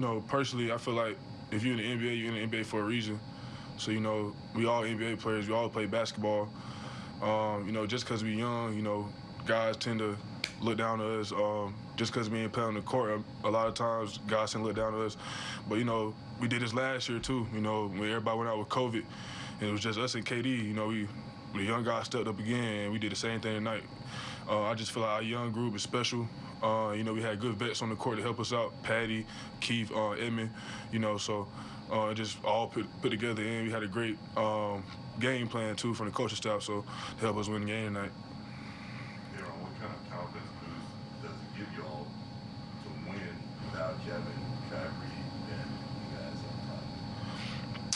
Know, personally, I feel like if you're in the NBA, you're in the NBA for a reason. So, you know, we all NBA players, we all play basketball. Um, you know, just because we're young, you know, guys tend to look down to us. Um, just because we ain't playing the court, a lot of times guys tend to look down to us. But, you know, we did this last year too, you know, when everybody went out with COVID. And it was just us and KD, you know, we, the young guys stepped up again and we did the same thing tonight. Uh, I just feel like our young group is special. Uh, you know, we had good vets on the court to help us out. Patty, Keith, uh, Edmond, you know, so uh, just all put, put together and we had a great um, game plan too from the coaching staff, so to help us win the game tonight. What kind of confidence does it give you all to win without Kevin, Kyrie, and you guys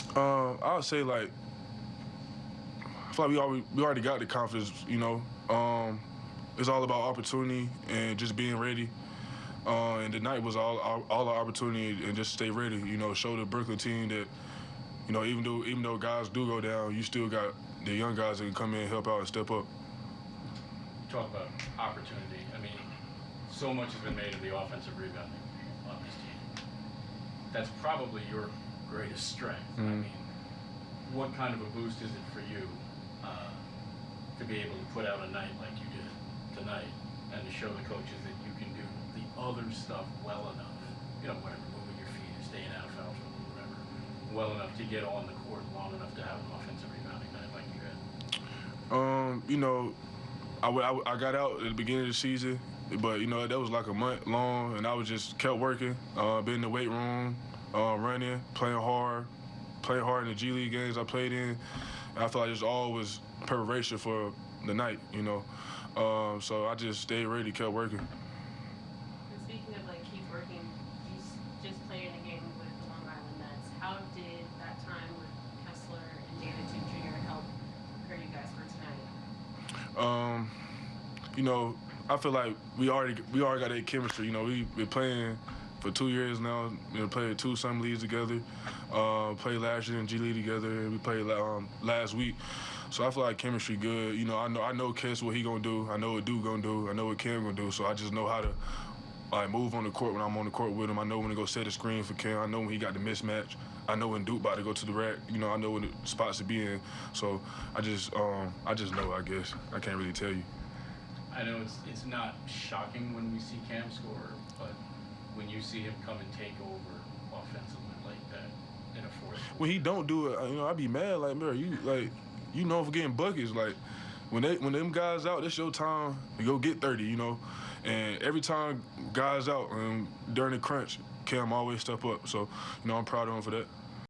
on top? Um, I would say like I feel like we already we already got the confidence, you know. Um, it's all about opportunity and just being ready. Uh, and tonight was all all, our opportunity and just stay ready. You know, show the Brooklyn team that you know even though even though guys do go down, you still got the young guys that can come in, help out, and step up. Talk about opportunity. I mean, so much has been made of the offensive rebounding on this team. That's probably your greatest strength. I Mhm. mean, what kind of a boost is it for you uh, to be able to put out a night like you did tonight and to show the coaches that you can do the other stuff well enough? You know, whatever, moving your feet, staying out of foul trouble, or whatever, well enough to get on the court long enough to have an offensive rebounding night like you had. Um, you know, I, I got out at the beginning of the season, but you know that was like a month long, and I was just kept working, uh, been in the weight room, uh, running, playing hard, playing hard in the G League games I played in. I felt like all was preparation for the night, you know. Um, so I just stayed ready, kept working. And speaking of like keep working, you just played in a game with the Long Island Nets. How did that time with Kessler and David Duke Jr. help prepare you guys for tonight? Um, you know, I feel like we already we already got a chemistry. You know, we been playing for two years now. We played two summer leagues together. Uh, played last year in G League together, we played um, last week. So I feel like chemistry good. You know, I know I know Kess what he gonna do. I know what Duke gonna do. I know what Cam gonna do. So I just know how to like move on the court when I'm on the court with him. I know when to go set a screen for Cam. I know when he got the mismatch. I know when Duke about to go to the rack. You know, I know when the spots to be in. So I just um, I just know. I guess I can't really tell you. I know it's it's not shocking when we see Cam score, but when you see him come and take over offensively like that in a fourth. when he don't do it, you know, I'd be mad. Like, bro, you like, you know, for getting buckets. Like, when they when them guys out, it's your time to go get thirty. You know, and every time guys out um, during the crunch, Cam always step up. So, you know, I'm proud of him for that.